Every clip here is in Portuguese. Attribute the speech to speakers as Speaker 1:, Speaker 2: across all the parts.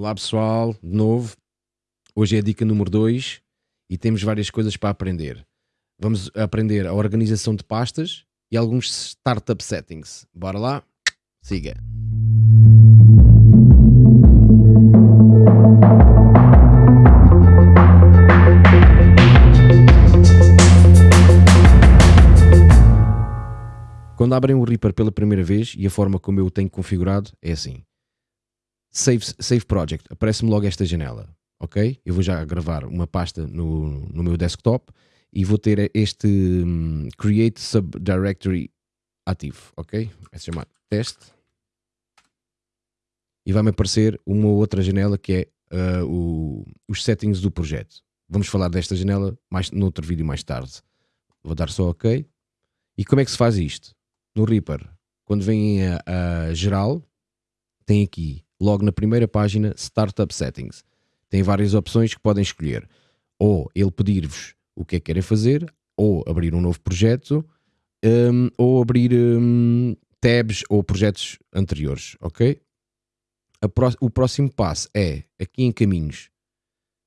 Speaker 1: Olá pessoal, de novo. Hoje é a dica número 2 e temos várias coisas para aprender. Vamos aprender a organização de pastas e alguns startup settings. Bora lá? Siga. Quando abrem o Reaper pela primeira vez e a forma como eu o tenho configurado é assim. Save, save Project, aparece-me logo esta janela, ok? Eu vou já gravar uma pasta no, no meu desktop e vou ter este um, Create Subdirectory ativo, ok? Vai se chamar teste e vai-me aparecer uma outra janela que é uh, o, os settings do projeto. Vamos falar desta janela mais, noutro vídeo mais tarde. Vou dar só ok. E como é que se faz isto? No Reaper, quando vem a, a geral, tem aqui logo na primeira página Startup Settings. Tem várias opções que podem escolher. Ou ele pedir-vos o que é que querem fazer, ou abrir um novo projeto, um, ou abrir um, tabs ou projetos anteriores, ok? O próximo passo é aqui em caminhos.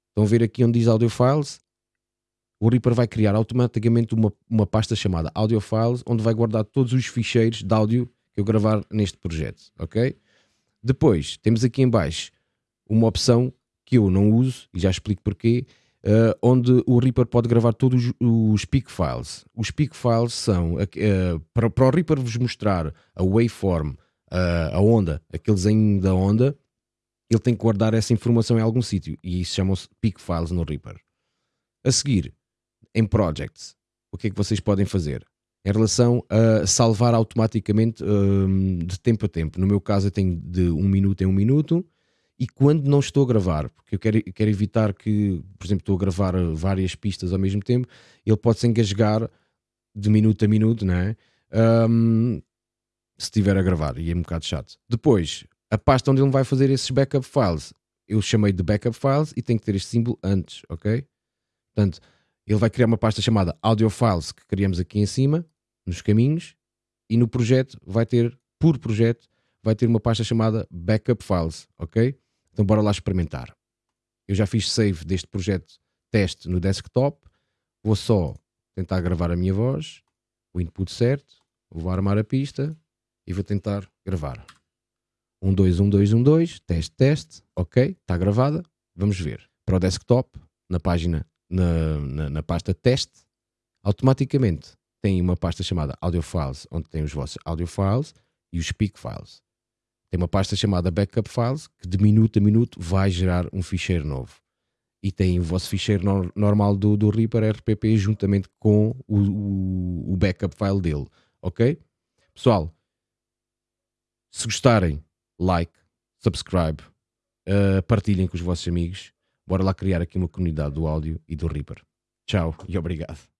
Speaker 1: Estão a ver aqui onde diz Audio Files? O Reaper vai criar automaticamente uma, uma pasta chamada Audio Files, onde vai guardar todos os ficheiros de áudio que eu gravar neste projeto, ok? Depois, temos aqui em baixo uma opção que eu não uso, e já explico porquê, uh, onde o Reaper pode gravar todos os peak files. Os peak files são, uh, para, para o Reaper vos mostrar a waveform, uh, a onda, aquele desenho da onda, ele tem que guardar essa informação em algum sítio, e isso chamam-se peak files no Reaper. A seguir, em Projects, o que é que vocês podem fazer? Em relação a salvar automaticamente um, de tempo a tempo. No meu caso, eu tenho de um minuto em um minuto. E quando não estou a gravar, porque eu quero, quero evitar que, por exemplo, estou a gravar várias pistas ao mesmo tempo, ele pode se engasgar de minuto a minuto, não é? Um, se estiver a gravar, e é um bocado chato. Depois, a pasta onde ele vai fazer esses backup files, eu chamei de backup files e tem que ter este símbolo antes, ok? Portanto, ele vai criar uma pasta chamada audio files que criamos aqui em cima nos caminhos e no projeto vai ter, por projeto, vai ter uma pasta chamada Backup Files, ok? Então bora lá experimentar. Eu já fiz save deste projeto teste no desktop, vou só tentar gravar a minha voz, o input certo, vou armar a pista e vou tentar gravar. 1, 2, 1, 2, 1, 2, teste, teste, ok, está gravada, vamos ver. Para o desktop, na página, na, na, na pasta teste, automaticamente tem uma pasta chamada Audio Files, onde tem os vossos Audio Files e os Speak Files. Tem uma pasta chamada Backup Files, que de minuto a minuto vai gerar um ficheiro novo. E tem o vosso ficheiro no normal do, do Reaper RPP juntamente com o, o, o backup file dele. Ok? Pessoal, se gostarem, like, subscribe, uh, partilhem com os vossos amigos. Bora lá criar aqui uma comunidade do áudio e do Reaper. Tchau e obrigado.